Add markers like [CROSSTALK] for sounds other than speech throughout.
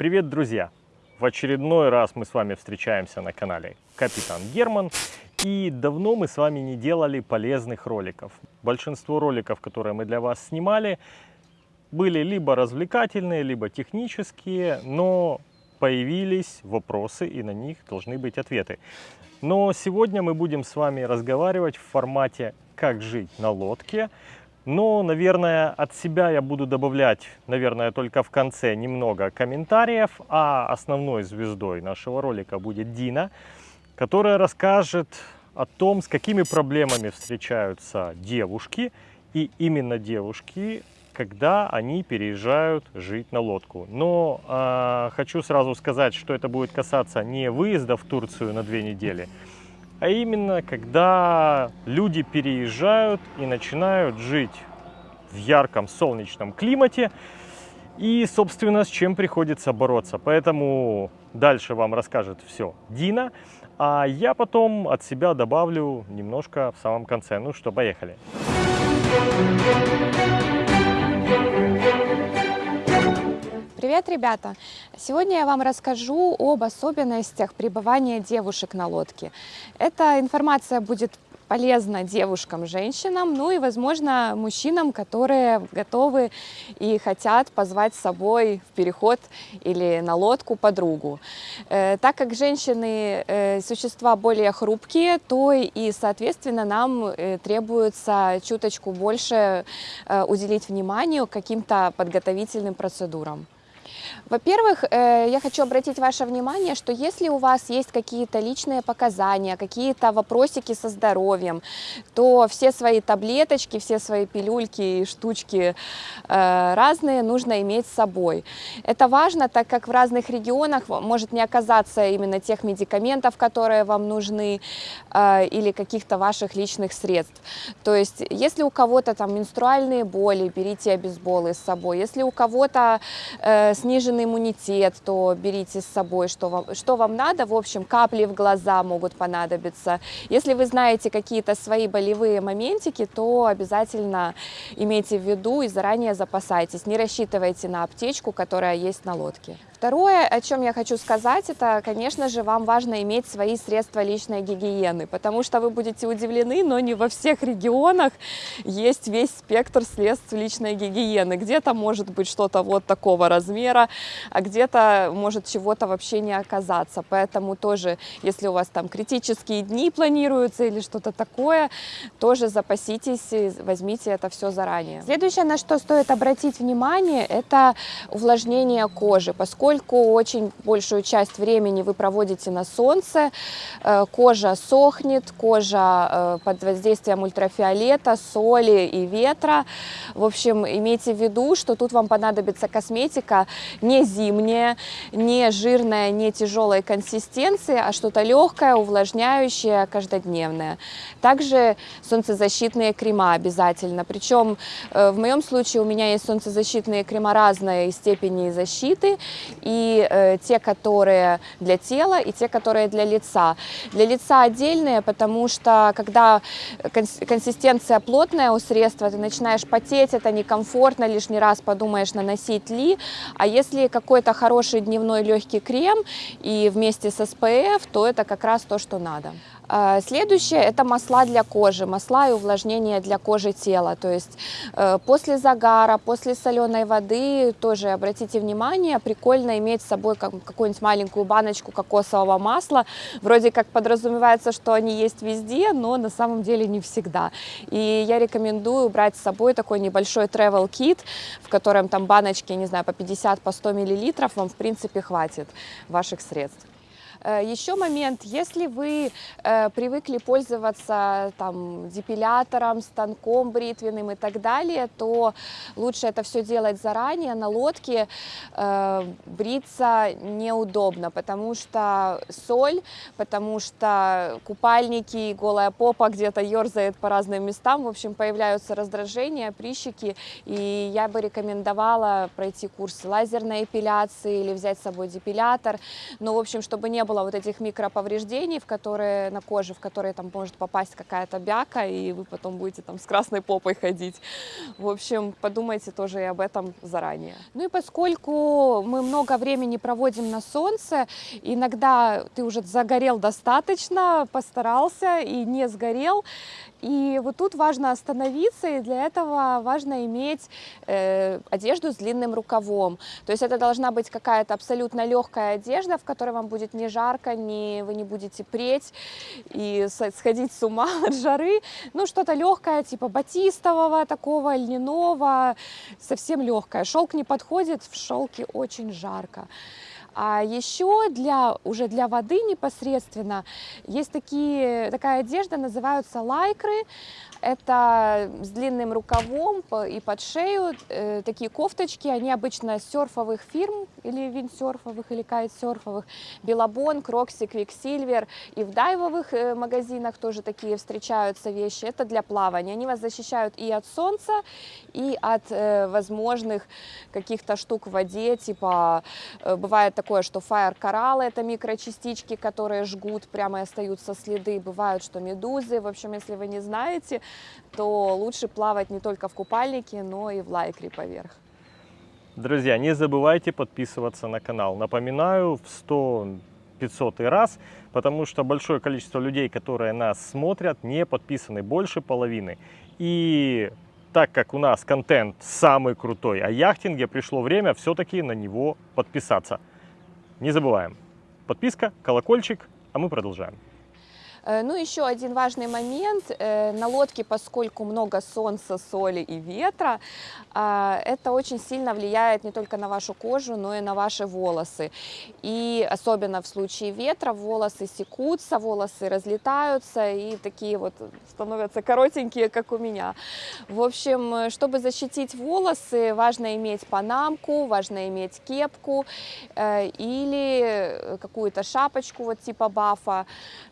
Привет, друзья! В очередной раз мы с вами встречаемся на канале Капитан Герман. И давно мы с вами не делали полезных роликов. Большинство роликов, которые мы для вас снимали, были либо развлекательные, либо технические, но появились вопросы и на них должны быть ответы. Но сегодня мы будем с вами разговаривать в формате «Как жить на лодке», но, наверное, от себя я буду добавлять, наверное, только в конце немного комментариев, а основной звездой нашего ролика будет Дина, которая расскажет о том, с какими проблемами встречаются девушки, и именно девушки, когда они переезжают жить на лодку. Но э, хочу сразу сказать, что это будет касаться не выезда в Турцию на две недели, а именно когда люди переезжают и начинают жить в ярком солнечном климате и, собственно, с чем приходится бороться. Поэтому дальше вам расскажет все Дина, а я потом от себя добавлю немножко в самом конце. Ну что, поехали. Привет, ребята! Сегодня я вам расскажу об особенностях пребывания девушек на лодке. Эта информация будет полезна девушкам, женщинам, ну и, возможно, мужчинам, которые готовы и хотят позвать с собой в переход или на лодку подругу. Э, так как женщины э, существа более хрупкие, то и, соответственно, нам э, требуется чуточку больше уделить вниманию каким-то подготовительным процедурам. Во-первых, э, я хочу обратить ваше внимание, что если у вас есть какие-то личные показания, какие-то вопросики со здоровьем, то все свои таблеточки, все свои пилюльки и штучки э, разные нужно иметь с собой. Это важно, так как в разных регионах может не оказаться именно тех медикаментов, которые вам нужны, э, или каких-то ваших личных средств. То есть, если у кого-то там менструальные боли, берите обезболы с собой. Если у кого-то сниженные сниженный иммунитет, то берите с собой, что вам, что вам надо. В общем, капли в глаза могут понадобиться. Если вы знаете какие-то свои болевые моментики, то обязательно имейте в виду и заранее запасайтесь. Не рассчитывайте на аптечку, которая есть на лодке. Второе, о чем я хочу сказать, это, конечно же, вам важно иметь свои средства личной гигиены, потому что вы будете удивлены, но не во всех регионах есть весь спектр средств личной гигиены. Где-то может быть что-то вот такого размера, а где-то может чего-то вообще не оказаться. Поэтому тоже, если у вас там критические дни планируются или что-то такое, тоже запаситесь, возьмите это все заранее. Следующее, на что стоит обратить внимание, это увлажнение кожи, поскольку поскольку очень большую часть времени вы проводите на солнце, э, кожа сохнет, кожа э, под воздействием ультрафиолета, соли и ветра. В общем, имейте в виду, что тут вам понадобится косметика не зимняя, не жирная, не тяжелой консистенции, а что-то легкое, увлажняющее, каждодневное. Также солнцезащитные крема обязательно. Причем э, в моем случае у меня есть солнцезащитные крема разной степени защиты и э, те, которые для тела, и те, которые для лица. Для лица отдельные, потому что когда консистенция плотная у средства, ты начинаешь потеть, это некомфортно, лишний раз подумаешь, наносить ли. А если какой-то хороший дневной легкий крем и вместе с SPF, то это как раз то, что надо. А, следующее – это масла для кожи, масла и увлажнение для кожи тела. То есть э, после загара, после соленой воды, тоже обратите внимание, прикольно иметь с собой какую-нибудь маленькую баночку кокосового масла. Вроде как подразумевается, что они есть везде, но на самом деле не всегда. И я рекомендую брать с собой такой небольшой travel kit, в котором там баночки, не знаю, по 50, по 100 миллилитров, вам в принципе хватит ваших средств. Э, Еще момент, если вы э, привыкли пользоваться там, депилятором, станком бритвенным и так далее, то лучше это все делать заранее. На лодке э, бриться неудобно, потому что соль, потому что купальники, голая попа где-то ерзает по разным местам, в общем, появляются раздражения, прищики, и я бы рекомендовала пройти курс лазерной эпиляции или взять с собой депилятор, но, в общем, чтобы не было вот этих микроповреждений, в которые на коже, в которые там может попасть какая-то бяка, и вы потом будете там с красной попой ходить. В общем, подумайте тоже и об этом заранее. Ну и поскольку мы много времени проводим на солнце, иногда ты уже загорел достаточно, постарался и не сгорел, и вот тут важно остановиться, и для этого важно иметь э, одежду с длинным рукавом. То есть это должна быть какая-то абсолютно легкая одежда, в которой вам будет не жарко, не, вы не будете преть и сходить с ума [LAUGHS] от жары. Ну, что-то легкое, типа батистового такого, льняного, совсем легкое. Шелк не подходит, в шелке очень жарко. А еще для, уже для воды непосредственно есть такие, такая одежда, называются лайкры. Это с длинным рукавом и под шею. Э, такие кофточки, они обычно серфовых фирм, или виндсерфовых, или кайтсерфовых. Billabong, Roxy, Quiksilver. И в дайвовых э, магазинах тоже такие встречаются вещи. Это для плавания. Они вас защищают и от солнца, и от э, возможных каких-то штук в воде. Типа, бывает такое, что fire кораллы, это микрочастички, которые жгут, прямо и остаются следы. Бывают, что медузы. В общем, если вы не знаете, то лучше плавать не только в купальнике, но и в лайкре поверх. Друзья, не забывайте подписываться на канал. Напоминаю в 100 500 раз, потому что большое количество людей, которые нас смотрят, не подписаны, больше половины. И так как у нас контент самый крутой о яхтинге, пришло время все-таки на него подписаться. Не забываем. Подписка, колокольчик, а мы продолжаем. Э, ну, еще один важный момент. Э, на лодке, поскольку много солнца, соли и ветра, а, это очень сильно влияет не только на вашу кожу, но и на ваши волосы. И особенно в случае ветра волосы секутся, волосы разлетаются и такие вот становятся коротенькие, как у меня. В общем, чтобы защитить волосы, важно иметь панамку, важно иметь кепку э, или какую-то шапочку вот типа бафа.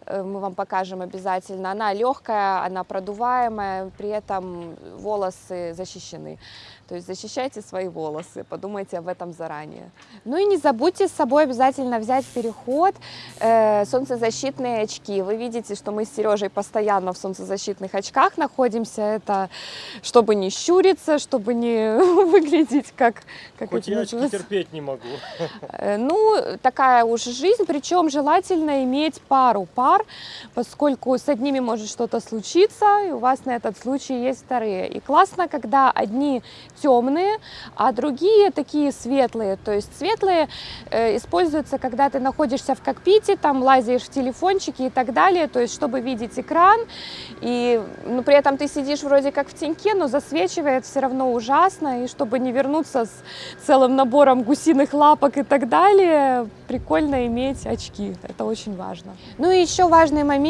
Мы вам покажем обязательно. Она легкая, она продуваемая, при этом волосы защищены. То есть защищайте свои волосы, подумайте об этом заранее. Ну и не забудьте с собой обязательно взять переход, э, солнцезащитные очки. Вы видите, что мы с Сережей постоянно в солнцезащитных очках находимся. Это чтобы не щуриться, чтобы не [LAUGHS] выглядеть как... как Хоть я очки терпеть не могу. Э, ну, такая уж жизнь, причем желательно иметь пару пар, поскольку с одними может что-то случиться, и у вас на этот случай есть вторые. И классно, когда одни темные, а другие такие светлые. То есть светлые э, используются, когда ты находишься в кокпите, там лазишь в телефончике и так далее, то есть чтобы видеть экран, и ну, при этом ты сидишь вроде как в теньке, но засвечивает все равно ужасно, и чтобы не вернуться с целым набором гусиных лапок и так далее, прикольно иметь очки, это очень важно. Ну и еще важный момент,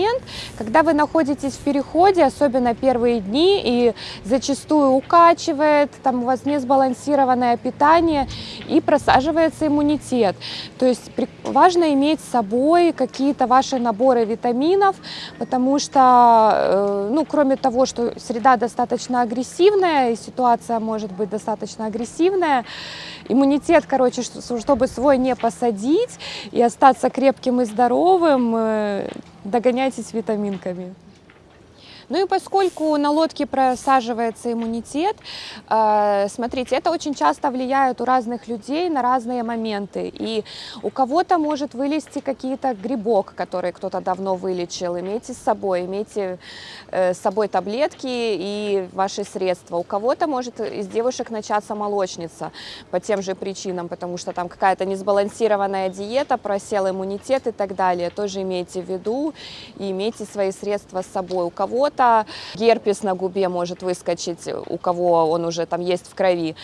когда вы находитесь в переходе, особенно первые дни, и зачастую укачивает, там у вас не сбалансированное питание и просаживается иммунитет. То есть важно иметь с собой какие-то ваши наборы витаминов, потому что, э, ну, кроме того, что среда достаточно агрессивная, и ситуация может быть достаточно агрессивная, иммунитет, короче, чтобы свой не посадить и остаться крепким и здоровым, э, догоняйтесь витаминками. Ну и поскольку на лодке просаживается иммунитет, э, смотрите, это очень часто влияет у разных людей на разные моменты. И у кого-то может вылезти какие-то грибок, который кто-то давно вылечил. Имейте с собой, имейте э, с собой таблетки и ваши средства. У кого-то может из девушек начаться молочница по тем же причинам, потому что там какая-то несбалансированная диета, просел иммунитет и так далее. Тоже имейте в виду и имейте свои средства с собой. У кого-то это герпес на губе может выскочить, у кого он уже там есть в крови.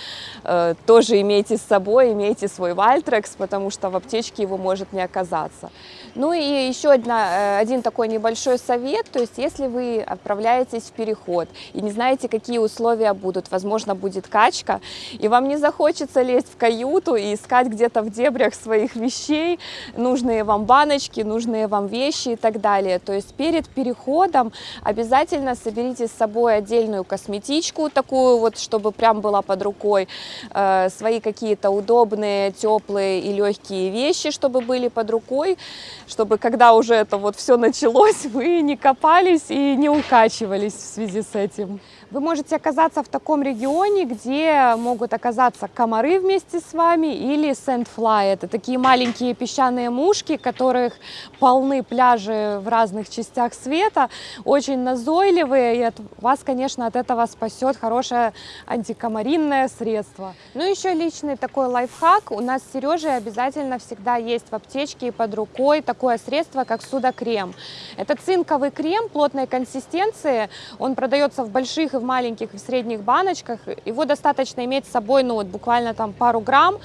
Э, тоже имейте с собой, имейте свой вальтрекс, потому что в аптечке его может не оказаться. Ну и еще одна, э, один такой небольшой совет, то есть если вы отправляетесь в переход и не знаете, какие условия будут, возможно, будет качка, и вам не захочется лезть в каюту и искать где-то в дебрях своих вещей, нужные вам баночки, нужные вам вещи и так далее. То есть перед переходом обязательно соберите с собой отдельную косметичку, такую вот, чтобы прям была под рукой, э, свои какие-то удобные, теплые и легкие вещи, чтобы были под рукой, чтобы когда уже это вот все началось, [LAUGHS] вы не копались и не укачивались в связи с этим. Вы можете оказаться в таком регионе, где могут оказаться комары вместе с вами или sandfly. Это такие маленькие песчаные мушки, которых полны пляжи в разных частях света, очень назойливые, и от вас, конечно, от этого спасет хорошее антикомаринное средство. Ну, еще личный такой лайфхак. У нас с Сережей обязательно всегда есть в аптечке и под рукой такое средство, как судокрем. Это цинковый крем плотной консистенции, он продается в больших и в маленьких и в средних баночках. Его достаточно иметь с собой, ну вот буквально там пару грамм.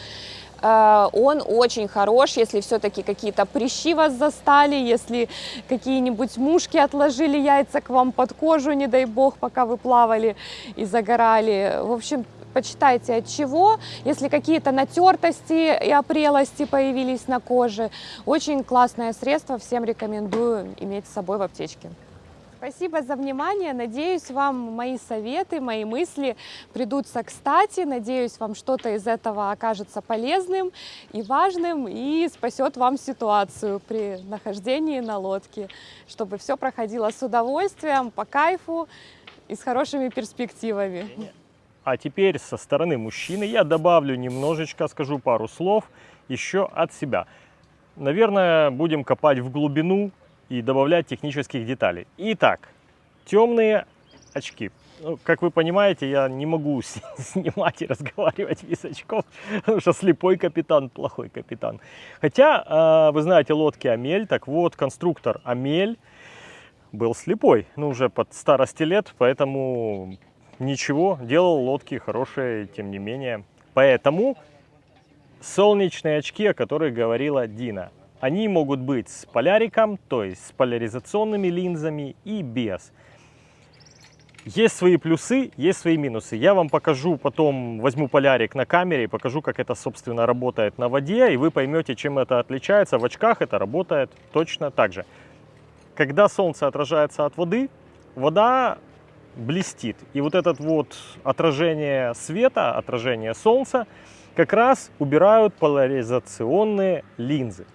Э, он очень хорош, если все-таки какие-то прыщи вас застали, если какие-нибудь мушки отложили яйца к вам под кожу, не дай бог, пока вы плавали и загорали. В общем, почитайте от чего, если какие-то натертости и опрелости появились на коже. Очень классное средство, всем рекомендую иметь с собой в аптечке. Спасибо за внимание. Надеюсь, вам мои советы, мои мысли придутся кстати. Надеюсь, вам что-то из этого окажется полезным и важным и спасет вам ситуацию при нахождении на лодке, чтобы все проходило с удовольствием, по кайфу и с хорошими перспективами. А теперь со стороны мужчины я добавлю немножечко, скажу пару слов еще от себя. Наверное, будем копать в глубину и добавлять технических деталей. Итак, темные очки. Ну, как вы понимаете, я не могу [LAUGHS] снимать и разговаривать без очков, потому что слепой капитан, плохой капитан. Хотя, а, вы знаете, лодки Амель, так вот, конструктор Амель был слепой, ну, уже под старости лет, поэтому ничего, делал лодки хорошие, тем не менее. Поэтому солнечные очки, о которых говорила Дина, они могут быть с поляриком, то есть с поляризационными линзами и без. Есть свои плюсы, есть свои минусы. Я вам покажу потом, возьму полярик на камере и покажу, как это, собственно, работает на воде, и вы поймете, чем это отличается. В очках это работает точно так же. Когда солнце отражается от воды, вода блестит. И вот это вот отражение света, отражение солнца, как раз убирают поляризационные линзы.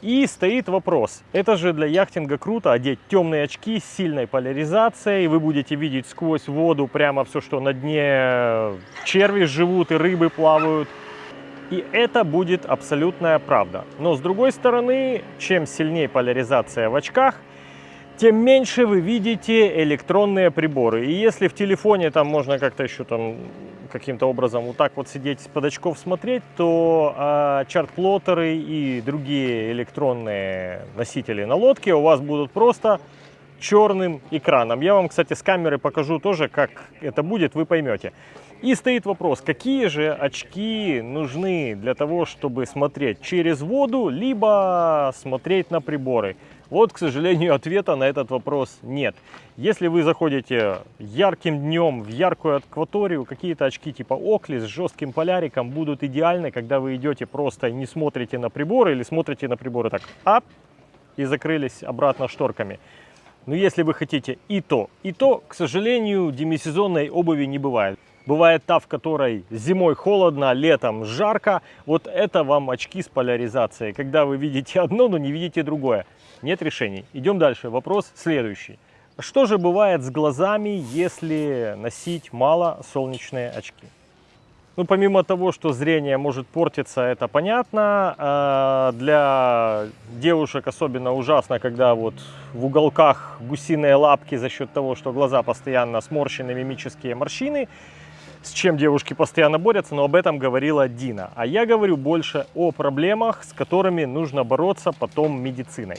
И стоит вопрос, это же для яхтинга круто одеть темные очки с сильной поляризацией, вы будете видеть сквозь воду прямо все, что на дне черви живут и рыбы плавают. И это будет абсолютная правда. Но с другой стороны, чем сильнее поляризация в очках, тем меньше вы видите электронные приборы. И если в телефоне там можно как-то еще там каким-то образом вот так вот сидеть с под очков смотреть, то э, чарт-плоттеры и другие электронные носители на лодке у вас будут просто черным экраном. Я вам, кстати, с камеры покажу тоже, как это будет, вы поймете. И стоит вопрос, какие же очки нужны для того, чтобы смотреть через воду, либо смотреть на приборы. Вот, к сожалению, [LAUGHS] ответа на этот вопрос нет. Если вы заходите ярким днем в яркую акваторию, какие-то очки типа Окли с жестким поляриком будут идеальны, когда вы идете просто и не смотрите на приборы или смотрите на приборы так, ап, и закрылись обратно шторками. Но если вы хотите и то, и то, к сожалению, демисезонной обуви не бывает. Бывает та, в которой зимой холодно, летом жарко. Вот это вам очки с поляризацией, когда вы видите одно, но не видите другое нет решений. Идем дальше. Вопрос следующий. Что же бывает с глазами, если носить мало солнечные очки? Ну, помимо того, что зрение может портиться, это понятно. А, для девушек особенно ужасно, когда вот в уголках гусиные лапки за счет того, что глаза постоянно сморщены, мимические морщины, с чем девушки постоянно борются, но об этом говорила Дина. А я говорю больше о проблемах, с которыми нужно бороться потом медициной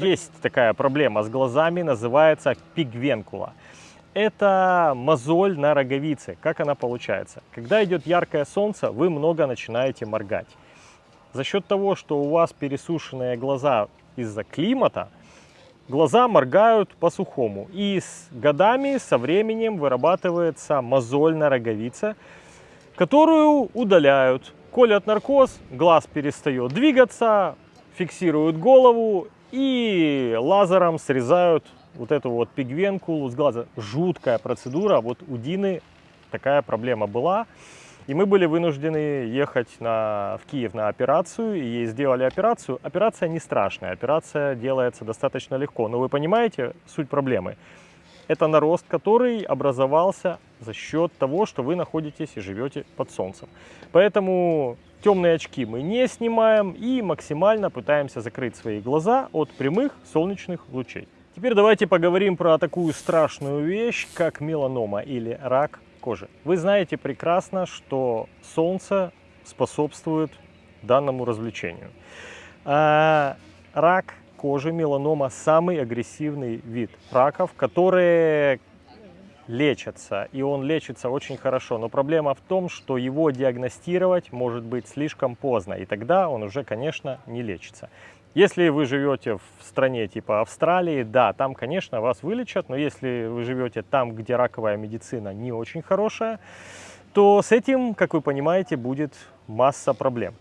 есть такая проблема с глазами, называется пигвенкула. Это мозоль на роговице. Как она получается? Когда идет яркое солнце, вы много начинаете моргать. За счет того, что у вас пересушенные глаза из-за климата, глаза моргают по-сухому. И с годами, со временем вырабатывается мозоль на роговице, которую удаляют. Колят наркоз, глаз перестает двигаться, фиксируют голову и лазером срезают вот эту вот пигвенкулу с глаза. Жуткая процедура. Вот у Дины такая проблема была. И мы были вынуждены ехать на, в Киев на операцию, и сделали операцию. Операция не страшная, операция делается достаточно легко. Но вы понимаете суть проблемы? Это нарост, который образовался за счет того, что вы находитесь и живете под солнцем. Поэтому темные очки мы не снимаем и максимально пытаемся закрыть свои глаза от прямых солнечных лучей. Теперь давайте поговорим про такую страшную вещь, как меланома или рак кожи. Вы знаете прекрасно, что солнце способствует данному развлечению. А рак кожи, меланома, самый агрессивный вид раков, которые лечатся, и он лечится очень хорошо. Но проблема в том, что его диагностировать может быть слишком поздно, и тогда он уже, конечно, не лечится. Если вы живете в стране типа Австралии, да, там, конечно, вас вылечат, но если вы живете там, где раковая медицина не очень хорошая, то с этим, как вы понимаете, будет масса проблем.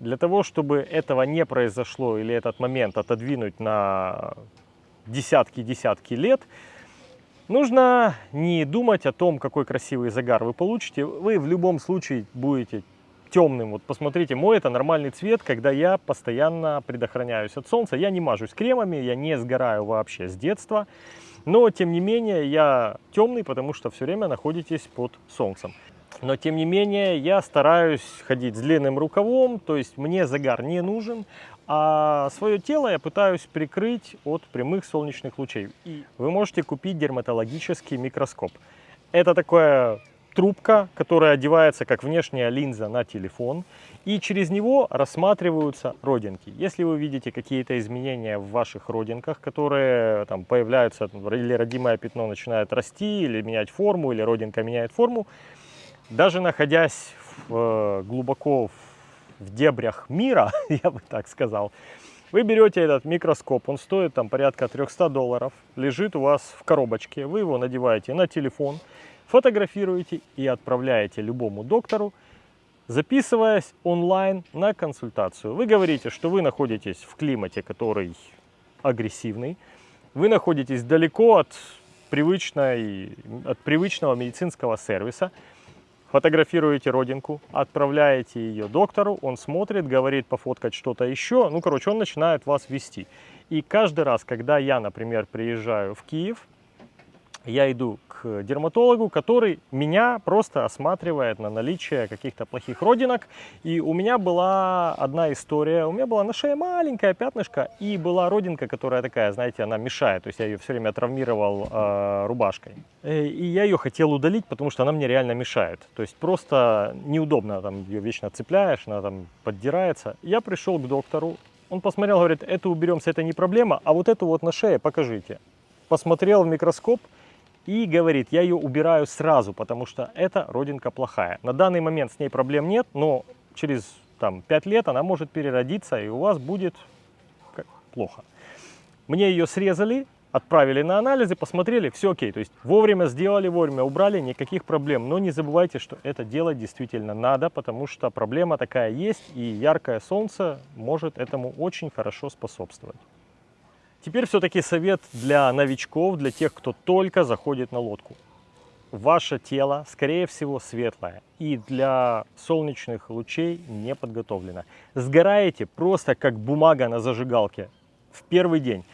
Для того, чтобы этого не произошло или этот момент отодвинуть на десятки-десятки лет, нужно не думать о том, какой красивый загар вы получите. Вы в любом случае будете темным. Вот посмотрите, мой это нормальный цвет, когда я постоянно предохраняюсь от солнца. Я не мажусь кремами, я не сгораю вообще с детства. Но, тем не менее, я темный, потому что все время находитесь под солнцем. Но, тем не менее, я стараюсь ходить с длинным рукавом, то есть мне загар не нужен, а свое тело я пытаюсь прикрыть от прямых солнечных лучей. И вы можете купить дерматологический микроскоп. Это такое трубка, которая одевается как внешняя линза на телефон, и через него рассматриваются родинки. Если вы видите какие-то изменения в ваших родинках, которые там появляются, или родимое пятно начинает расти, или менять форму, или родинка меняет форму, даже находясь в, э, глубоко в дебрях мира, [LAUGHS] я бы так сказал, вы берете этот микроскоп, он стоит там порядка 300 долларов, лежит у вас в коробочке, вы его надеваете на телефон, фотографируете и отправляете любому доктору, записываясь онлайн на консультацию. Вы говорите, что вы находитесь в климате, который агрессивный, вы находитесь далеко от, привычной, от привычного медицинского сервиса, фотографируете родинку, отправляете ее доктору, он смотрит, говорит пофоткать что-то еще, ну, короче, он начинает вас вести. И каждый раз, когда я, например, приезжаю в Киев, я иду к дерматологу, который меня просто осматривает на наличие каких-то плохих родинок. И у меня была одна история. У меня была на шее маленькое пятнышко и была родинка, которая такая, знаете, она мешает. То есть я ее все время травмировал э, рубашкой. Э, и я ее хотел удалить, потому что она мне реально мешает. То есть просто неудобно, там ее вечно цепляешь, она там поддирается. Я пришел к доктору, он посмотрел, говорит, это уберемся, это не проблема, а вот эту вот на шее покажите. Посмотрел в микроскоп, и говорит, я ее убираю сразу, потому что эта родинка плохая. На данный момент с ней проблем нет, но через там, 5 лет она может переродиться, и у вас будет плохо. Мне ее срезали, отправили на анализы, посмотрели, все окей. То есть вовремя сделали, вовремя убрали, никаких проблем. Но не забывайте, что это делать действительно надо, потому что проблема такая есть, и яркое солнце может этому очень хорошо способствовать. Теперь все-таки совет для новичков, для тех, кто только заходит на лодку. Ваше тело, скорее всего, светлое и для солнечных лучей не подготовлено. Сгораете просто как бумага на зажигалке в первый день.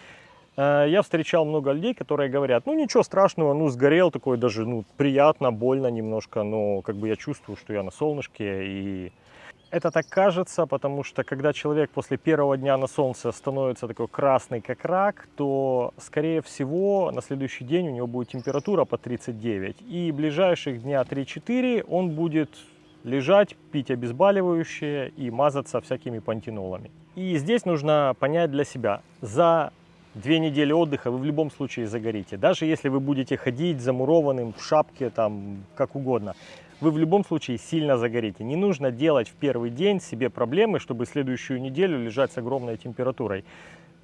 Э, я встречал много людей, которые говорят, ну ничего страшного, ну сгорел такой даже, ну приятно, больно немножко, но как бы я чувствую, что я на солнышке и это так кажется, потому что когда человек после первого дня на солнце становится такой красный, как рак, то, скорее всего, на следующий день у него будет температура по 39. И ближайших дня 3-4 он будет лежать, пить обезболивающее и мазаться всякими пантенолами. И здесь нужно понять для себя, за две недели отдыха вы в любом случае загорите. Даже если вы будете ходить замурованным в шапке, там, как угодно вы в любом случае сильно загорите. Не нужно делать в первый день себе проблемы, чтобы следующую неделю лежать с огромной температурой.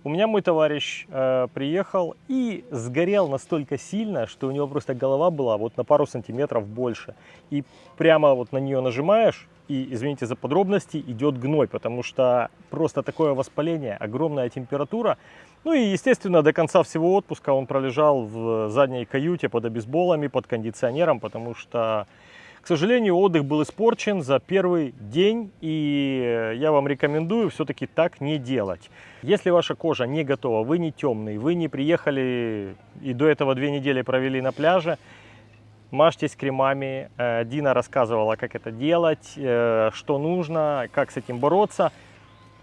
У меня мой товарищ э, приехал и сгорел настолько сильно, что у него просто голова была вот на пару сантиметров больше. И прямо вот на нее нажимаешь, и, извините за подробности, идет гной, потому что просто такое воспаление, огромная температура. Ну и, естественно, до конца всего отпуска он пролежал в задней каюте под обезболами, под кондиционером, потому что, к сожалению, отдых был испорчен за первый день, и я вам рекомендую все-таки так не делать. Если ваша кожа не готова, вы не темный, вы не приехали и до этого две недели провели на пляже, мажьтесь кремами. Э, Дина рассказывала, как это делать, э, что нужно, как с этим бороться.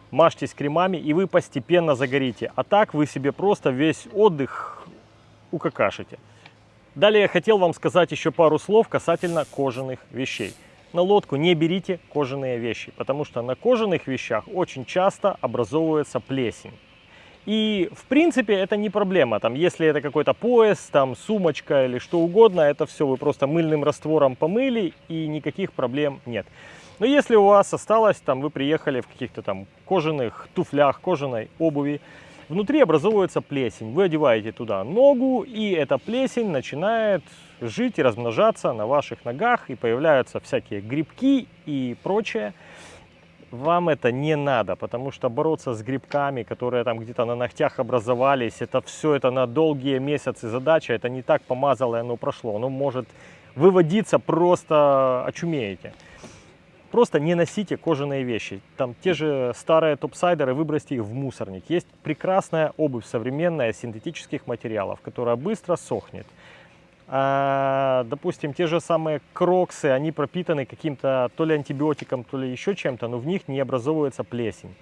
Мажьтесь кремами, и вы постепенно загорите. А так вы себе просто весь отдых укакашите. Далее я хотел вам сказать еще пару слов касательно кожаных вещей. На лодку не берите кожаные вещи, потому что на кожаных вещах очень часто образовывается плесень. И, в принципе, это не проблема. Там, если это какой-то пояс, там, сумочка или что угодно, это все вы просто мыльным раствором помыли, и никаких проблем нет. Но если у вас осталось, там, вы приехали в каких-то там кожаных туфлях, кожаной обуви, внутри образовывается плесень. Вы одеваете туда ногу, и эта плесень начинает жить и размножаться на ваших ногах, и появляются всякие грибки и прочее вам это не надо, потому что бороться с грибками, которые там где-то на ногтях образовались, это все это на долгие месяцы задача, это не так помазало и оно прошло, оно может выводиться, просто очумеете. Просто не носите кожаные вещи. Там те же старые топсайдеры, выбросьте их в мусорник. Есть прекрасная обувь современная синтетических материалов, которая быстро сохнет. А, допустим, те же самые кроксы, они пропитаны каким-то то ли антибиотиком, то ли еще чем-то, но в них не образовывается плесень.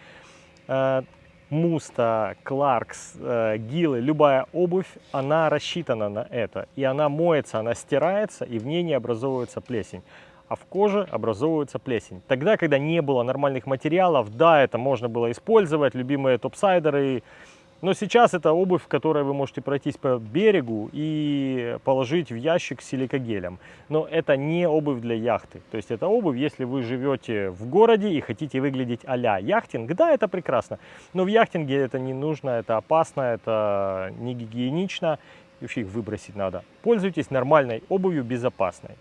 А, муста, кларкс, э, гилы, любая обувь, она рассчитана на это. И она моется, она стирается, и в ней не образовывается плесень. А в коже образовывается плесень. Тогда, когда не было нормальных материалов, да, это можно было использовать, любимые топсайдеры, но сейчас это обувь, в которой вы можете пройтись по берегу и положить в ящик с силикогелем. Но это не обувь для яхты. То есть это обувь, если вы живете в городе и хотите выглядеть а-ля яхтинг, да, это прекрасно. Но в яхтинге это не нужно, это опасно, это не гигиенично. И вообще их выбросить надо. Пользуйтесь нормальной обувью, безопасной.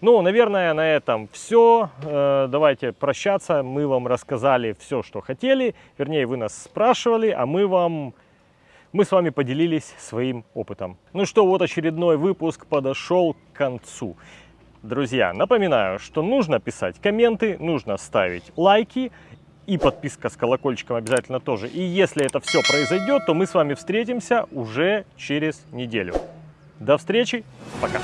Ну, наверное, на этом все. Э, давайте прощаться. Мы вам рассказали все, что хотели. Вернее, вы нас спрашивали, а мы вам... Мы с вами поделились своим опытом. Ну что, вот очередной выпуск подошел к концу. Друзья, напоминаю, что нужно писать комменты, нужно ставить лайки и подписка с колокольчиком обязательно тоже. И если это все произойдет, то мы с вами встретимся уже через неделю. До встречи, пока!